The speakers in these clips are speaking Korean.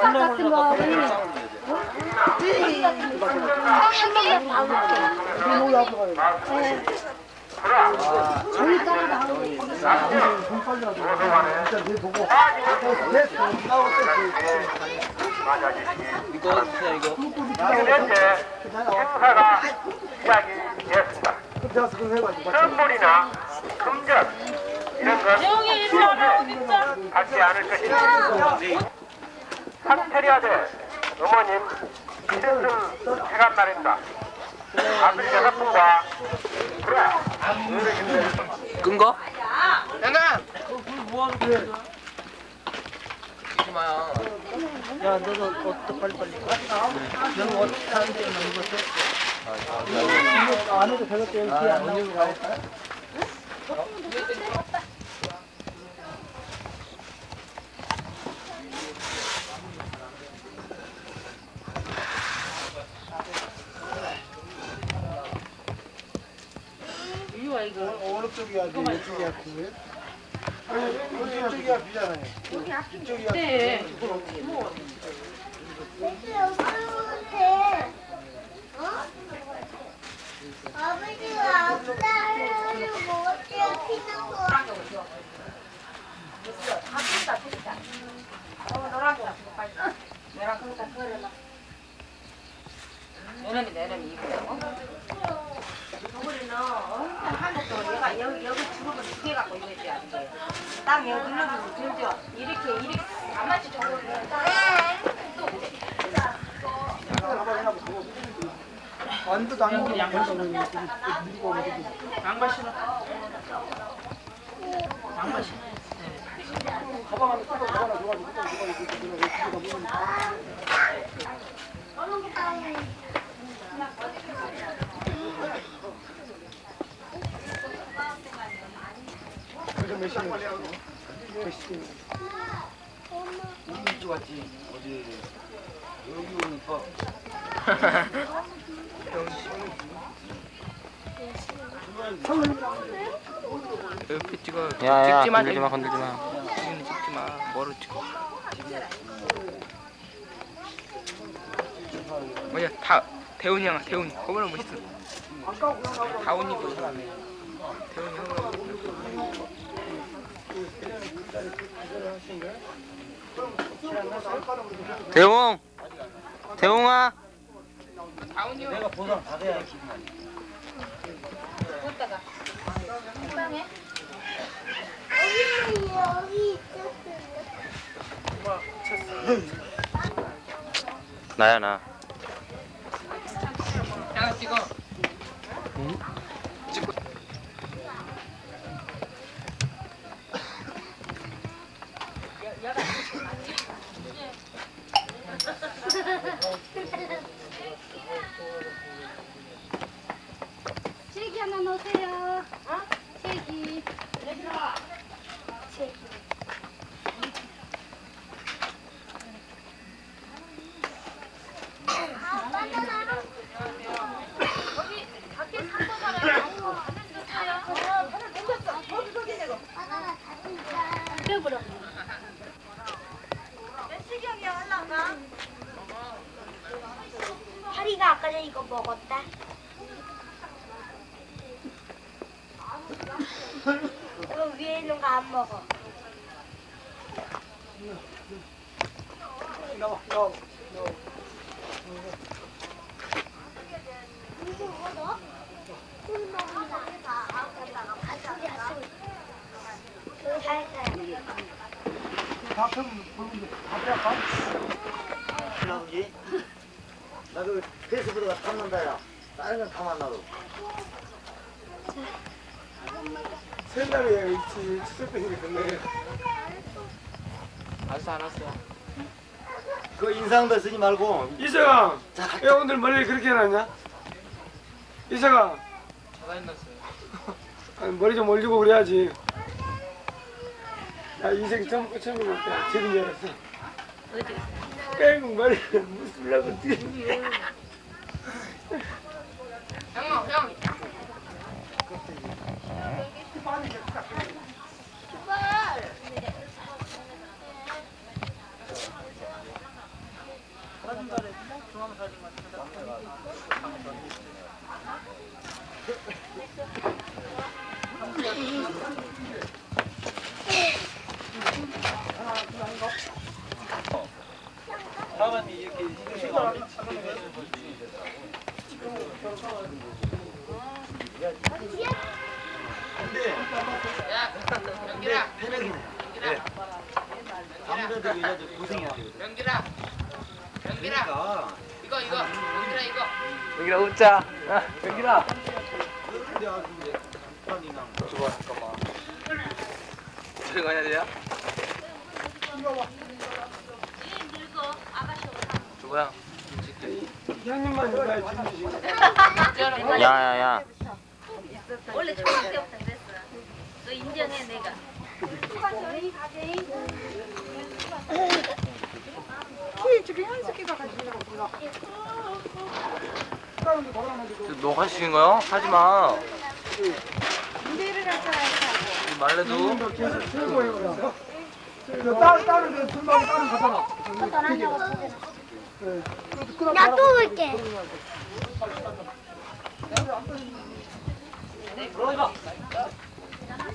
호박 같은 거 우리 한 번만 봐볼게. 네. 저희 따라 나오고 이거 그냥 이거 행사가 시작이 되었습니다. 선물이나 금전 이런 건 받지 않을 것입니다. 상태리아대 어머님 이른들 해간 날입니다. 아들 여사분과 그래 끈 거? 야, 너도 옷도 빨리빨리. 너는 옷 사는데 너무 것도. 안 해도 되겠다. 여기 안 나오고 가볼까? 어느 쪽이야? 이쪽이야? 그거예요? 아니, 이쪽이야 비잖아요. 이쪽이야. 네. 아버지가 아빠를 먹었대요 피는 거. 내놈이 내놈이 이쁘다고? 우리는 한국도 얘가 여기 여기 주먹을 두개 갖고 안 돼. 땅 여기 눌러서 들죠. 이렇게 이렇게 안 맞지 저거. 완도 안 먹고 양말 먹는 거. 밀고 먹고. 양말 신어. 양말 신어. 가방 안에 뜯어 가방 하나 줘가지고 뜯어 줘가지고 뜯어 가지고 그래서 몇 시간 몇 시간 우리 일찍 왔지. 어제 여기 오니까 옆에 찍어. 야야 찍지 마. 건들지 마 건들지 마. 지금 찍지 마. 뭐로 찍어? 뭐야 다 대훈이 형아 대훈이 허브라 멋있어. 다운이 멋있어. 대훈이 멋있어. 대웅 대웅아 다운이 형. 내가 보상 받아야 여기 있었어요. 나야 나 양아 찍어. 찍고. 넣으세요. 어? 책이. 책이. 하리가 아까 전에 이거 먹었다. 그 위에 있는 거 안 먹어. 나와 나와 이거 먹어? 술 먹는다. 그 살살. 밥좀 보는데 밥이 아까 지나오지? 나그 페이스북에다 탐난다 야 다른 건 탐안 나도 설날에 있지 추석병이 됐네 알았어 알았어. 그 인상도 쓰지 말고. 이서가 자왜 오늘 머리를 그렇게 해놨냐? 이서가. 자다 일났어요. 아니, 머리 좀 올리고 그래야지. 나 인생 처음 처음 볼때 재밌게 알았어. 뺑 머리를 무슬라고 뛰어 형아 형. 사진관에 중앙 사진관 찾아. 사람이 이렇게 시간이 많이 지내는 거지. 근데 근데 패력이네. 네. 남자들 여자들 고생해야 되거든. 명기라 명기라 그러니까 이거 이거 명기라 이거 여기라 웃자. 아, 여기라. 그런데 아주 이제 북한이랑 좋아 잠깐만. 들어가야 돼요? 줘봐요. 야야야 원래 초등학교 때부터 인정해 내가. 너 하시는 거요? 하지 마. 말래도 나또 올게.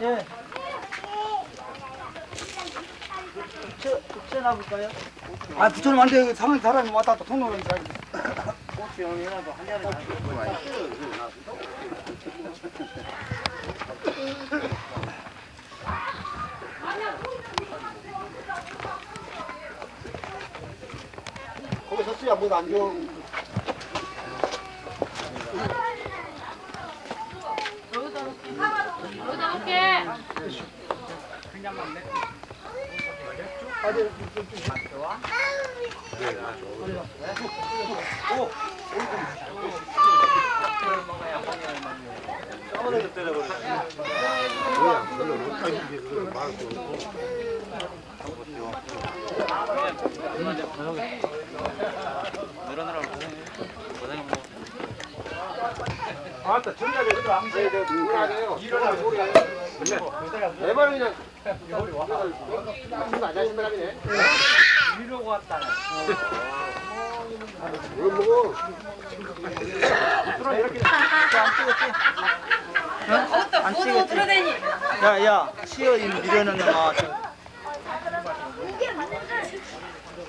예. 붙여놔볼까요? 아 붙여놓으면 안 돼. 상황 사람이 왔다 갔다 통로는 잘. 거기 섰어야 뭐도 안 줘. 아따 전날에 그래도 안 돼. 일어나 소리가. 내 말은 그냥 이거 안 하신 사람이네. 이러고 왔다. 뭘 먹어? 안 찍었지? 야, 야, 시어 이 미련은 아, 이게 무슨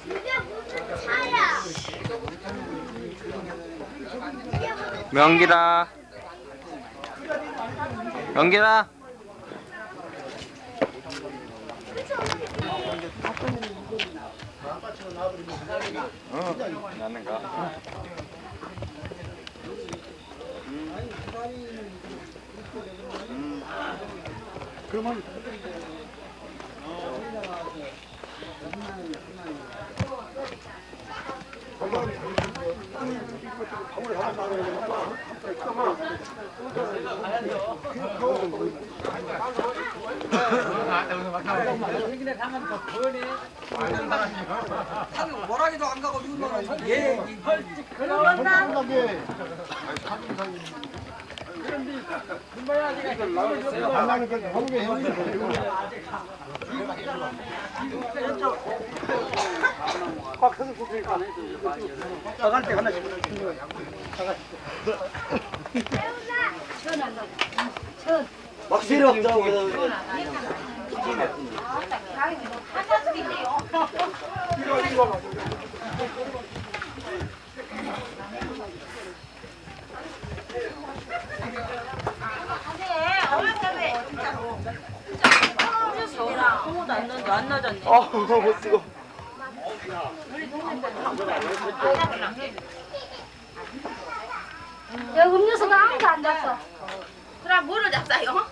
이게 무슨 차야? 명기라. 명기 나는가. 음. 음. 그러면 라. 뭐라기도 안 가고 유명한 예, 나갈 때 하나씩 확실히 없다고 그 래서 하나도 안 넣었는데 안 나졌네. 아, 못 쓰고. 여 기 음료수가 아무도 안 줬어. 그럼 뭐를 잡사요?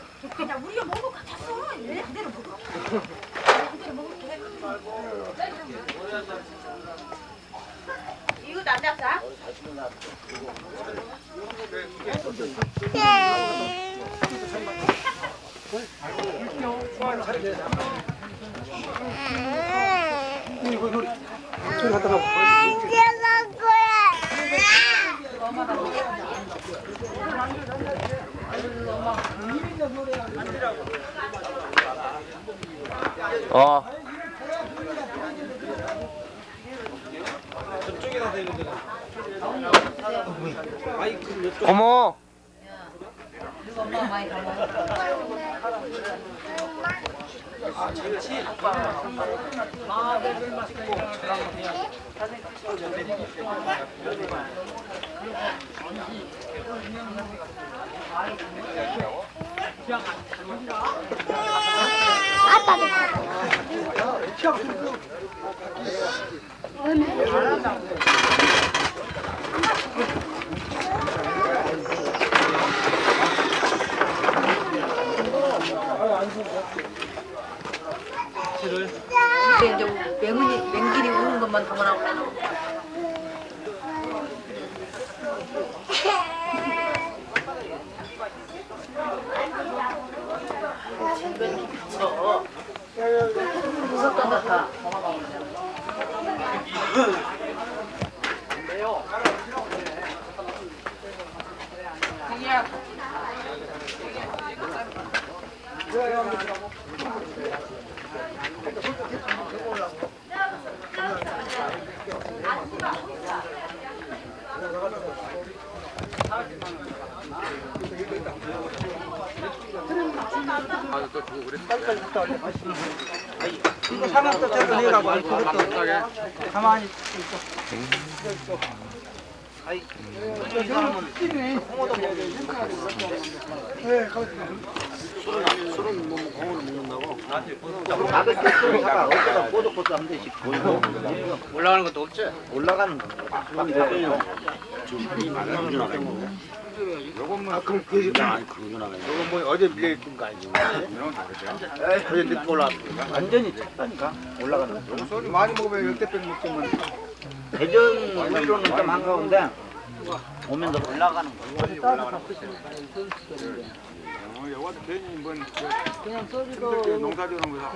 이거도 안 잡사? 어. 저쪽에다 대면 되나? 아이 그럼 이쪽 어머. 아 참치 아빠도 이제 이제 맹은이 맹길이 우는 것만 담아라고. 무섭다 같아. 이거 사막도 저도 내라고 아니 그것도 가만히 아이. 저 사람은 홍어도 술은 뭐 공원을 먹는다고? 나도 술을 사가 어쩌다 꼬독꼬독 한 대씩 보이고 올라가는 것도 없지? 올라가는 거 요건 아 그럼 그 아니 그거는 요건 뭐 어제 밀려 있던 거 아니고 어제 늦게 올라왔으니까 완전히 됐다니까. 올라가는 거 소리 많이 먹으면 열대백 먹으면 대전 우리로는 좀 한가운데 오면 더 올라가는 거 올라가 는거 여와도 괜히 뭔 그냥 써지도 농사 지는 거다.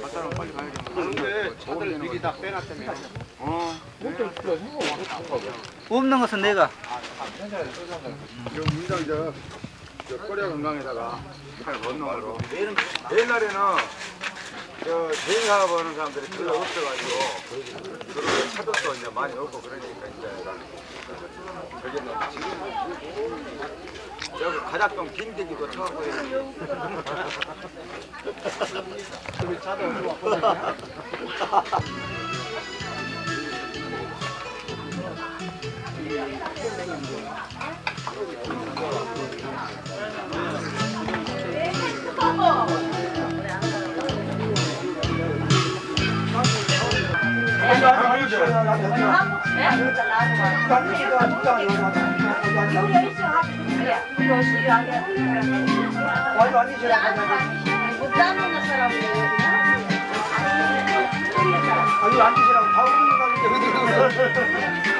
갖다는 빨리 가야 돼. 그런데 차들 미리 다 빼놨다며 어. 없는 것은 내가. 저 문장 저, 저 꼬리야 건강에다가 팔 건너가로. 옛날에는 저 개인 사업하는 사람들이 별로 없어가지고 그런 차들도 이제 많이 없고 그러니까 이제 저기는 지금 저기 가작동 빈대기도 쳐갖고 아니 앉으시라고 다 오는 가는데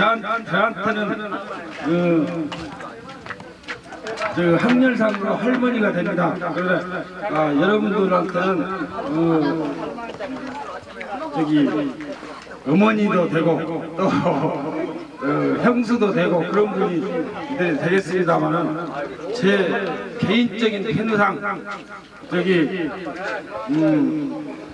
저한, 저한테는 그, 저 학렬상으로 할머니가 됩니다. 그래 아, 여러분들한테는 그, 저기 어머니도 되고 또 어, 형수도 되고 그런 분이 네, 되겠습니다만은 제 개인적인 편의상 저기 음,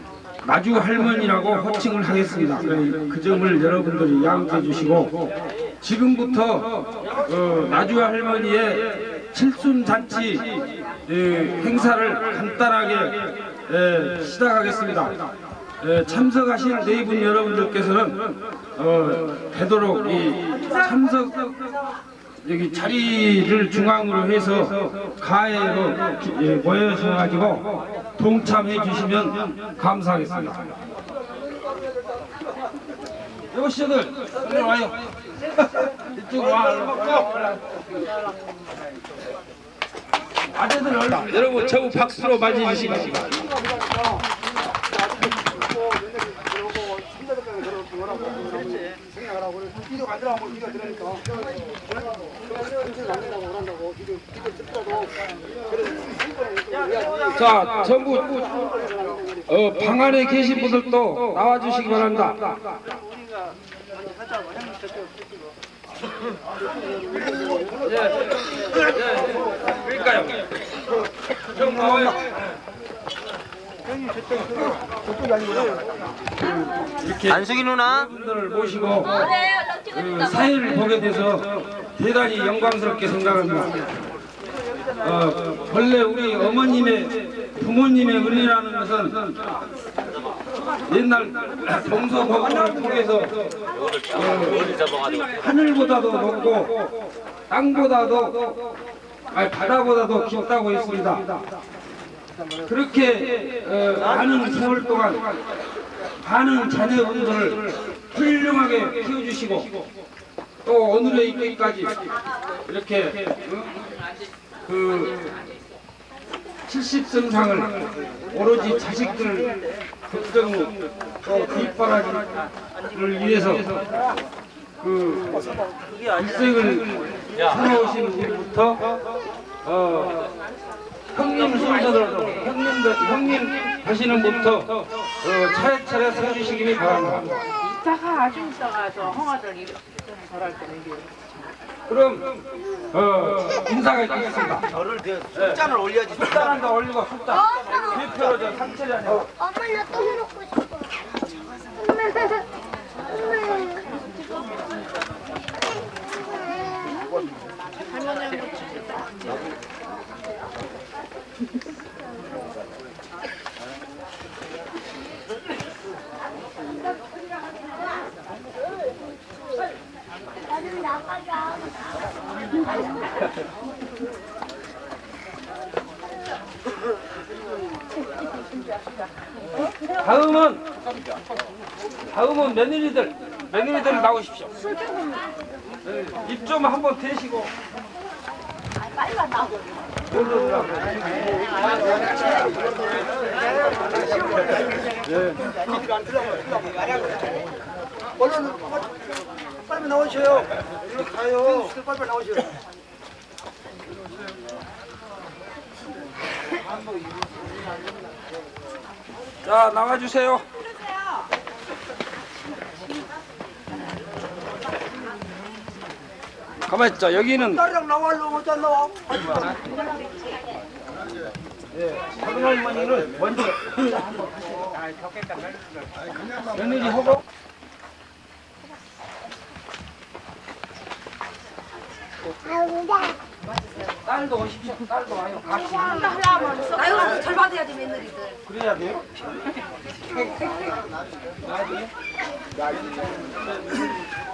나주 할머니라고 호칭을 하겠습니다. 그, 그 점을 여러분들이 양해해 주시고 지금부터 어, 나주 할머니의 칠순 잔치 예, 행사를 간단하게 예, 시작하겠습니다. 예, 참석하신 네 분 여러분들께서는 어, 되도록 이 참석 여기 자리를 중앙으로 해서 가해로 기- 예, 모여서 동참해 주시면 감사하겠습니다. 여보씨들 빨리 와요. 이쪽 와. 아재들 얼른 여러분 저우 박수로 맞이해 주시기 바랍니다. 자, 전부 어, 방 안에 계신 분들도 나와주시기 바랍니다. 예, 예, 그러니까요. 좀 나와요. 이렇게 안숙이 누나 분들을 모시고 그 사회를 보게 돼서 대단히 영광스럽게 생각합니다. 어, 원래 우리 어머님의 부모님의 은혜라는 것은 옛날 동서고금을 통해서 어, 하늘보다도 높고 땅보다도 아니 바다보다도 깊다고 했습니다. 그렇게 어, 많은 세월 동안 많은 자녀분들을 훌륭하게 키워주시고 또 오늘에 이르기까지 이렇게 어, 그 70성상을 오로지 자식들 걱정 또 뒷바라지를 위해서 그 일생을 살아오신 분부터 어, 형님 순서대로 형님들 형님 하시는 분부터 어, 차례차례 서주시기 바랍니다. 이따가 아주 이따가 저 홍아들 일 잘할 때는 이게 그럼 어, 인사가 있겠습니다. 저를 대 숫잔을 올려야지. 숫잔 한다 올리고 숫잔 대표로 저 상체를 하냐. 엄마 나또 해놓고 싶어. 나가자. 다음은 다음은 며느리들 며느리들 나오십시오. 입 좀 한번 대시고. 얼른 빨리 나오셔요. 가요. 빨리 나오셔요. 자 나와주세요. 가만 있자. 여기는 딸이랑 나와로 못 나와. 작은 할머니는 먼저 며느리 하고 딸도 오십시오. 딸도 와요. 같이. 아유 절 받아야지 며느리들. 그래야 돼요?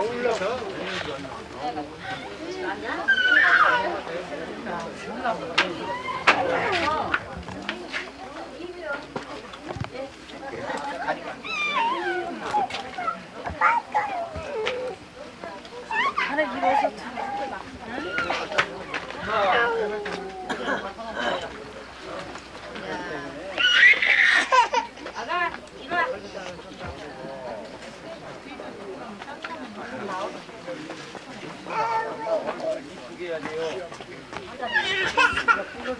올라서 그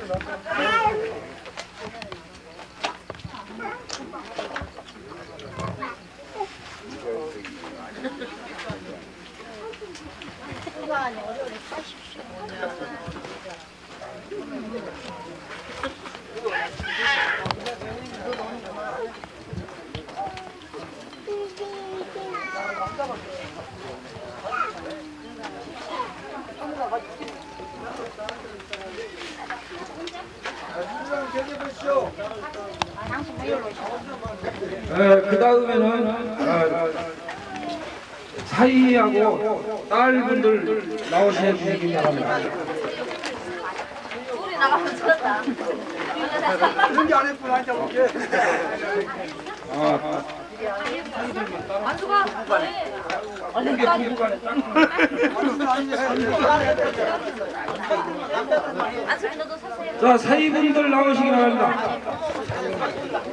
다음에는 어, 사이하고 딸분들 나오셔야 되긴 바랍니다. 우리 나가면 들었다. 그런 게안 했구나. 이제 볼게. 아, 안 수가 이게 부부간에 안수가 너도 사세요. 자 사이분들 나오시기 바랍니다.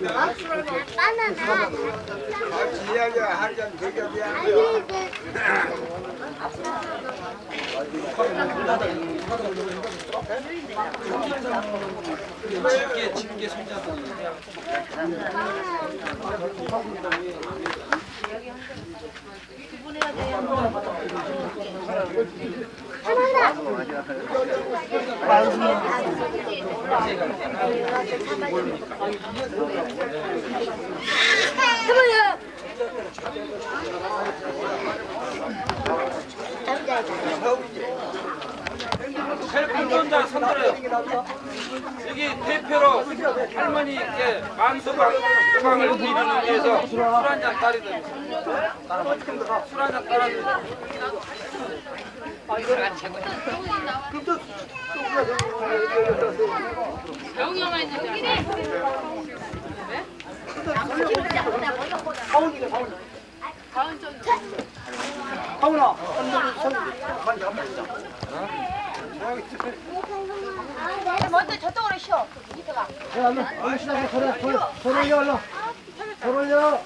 바나나. 이야기야 한잔 대결이야. 아니, 해봐요. 운전자 손들어요. 여기 대표로 할머니께 만수방을 드리는 위해서 술 한잔 따리든 술 한잔 따라든 영이 형아 있는데. 하훈아. 먼저 저쪽으로 쉬어. 이따가. 손 올려 올려. 손 올려.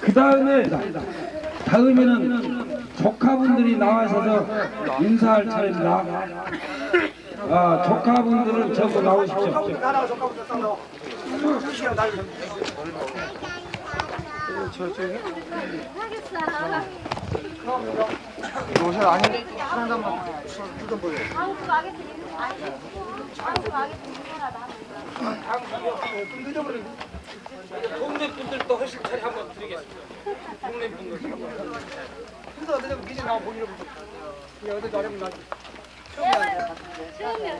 그 다음에 다음에는 조카분들이 나와셔서 인사할 차례입니다. 아, 조카분들은 저거 나오십시오. 하나 조카부터 쌍 시간 달리. 동네 분들도 허실 차례 한번 드리겠습니다. 동네 분들. 그래서 어제 미리 나와 보기로 보 고. 어제 나름 나. 처음이야.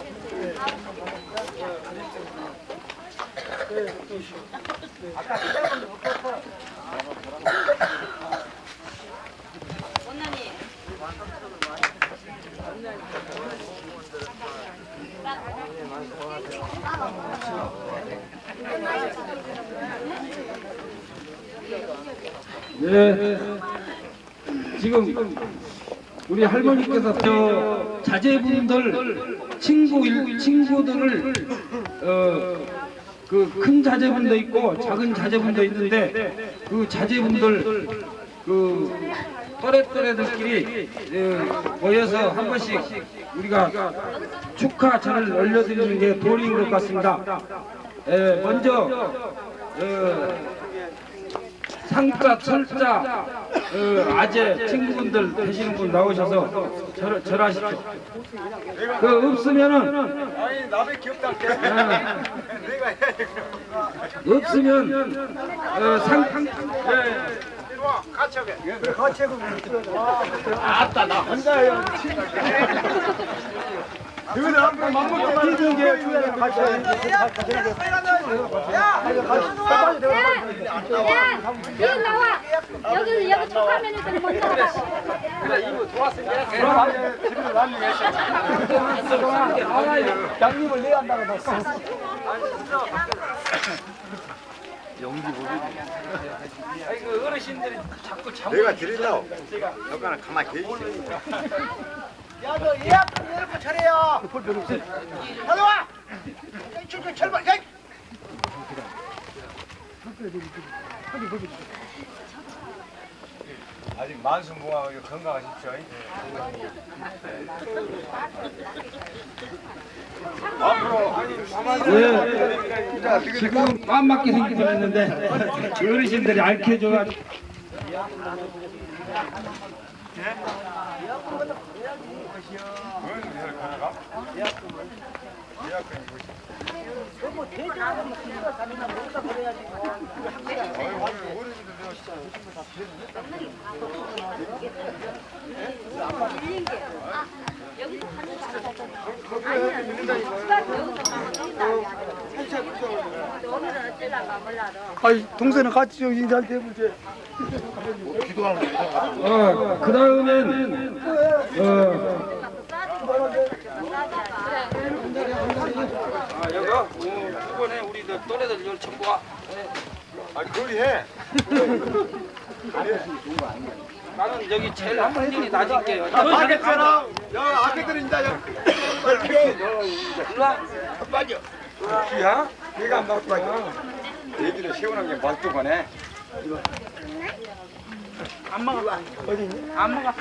네. 지금 우리 할머니께서 저 자제분들 친구 일- 친구들을 어 그 큰 자제분도 있고 작은 자제분도 있는데 그 자제분들 그 또래또래들끼리 어, 모여서 한 번씩 우리가 축하 차를 올려드리는 게 도리인 것 같습니다. 에, 먼저 어, 상자, 철자, 어, 아재 친구분들 되시는 분 나오셔서 절, 절하십시오. 그 없으면은 아니 남의 귀엽다 할게. 아, 내가 해야 돼. 없으면 어, 상, 상 예, 같이 하게. 같이 해고 아따 나 혼자예요. 이거는 한번 맘먹고 뛰는 게 같이 해. 같이 해. 야, 여기 나와. 여기 여기 첫 화면에서 먼저 나와. 양님을 내야 한다고 났어. 아니 그 어르신들이 자꾸 장 내가 드릴라고. 여기는 가만히 계 있어. 야너 예약 내놓고 차례야. 가져와. 출출 철발. 야. 아직 만수무강하게 건강하십시오. 예, 지금 빰 맞게 생기어있는데 어르신들이 알켜줘가지고 아이 동생은 같이 좀 인사할 때 해보지. 어, 그 다음엔 어, 아 여기 어, 이번에 우리 그 또래들 열 전부 와 아 그리 해. 나는 여기 제일 확률이 낮을게요 알겠잖아. 야 아기들 인자 야. 일로 와 빠져 야? 내가 안 맞고 빠져. 얘들은 시원한 게 맛도 거네. 안 먹어 안 먹어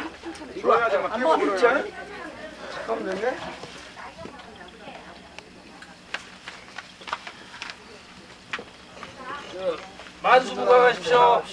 이거 돼. 안 먹어. 잠깐만요. 만수 무강하십시오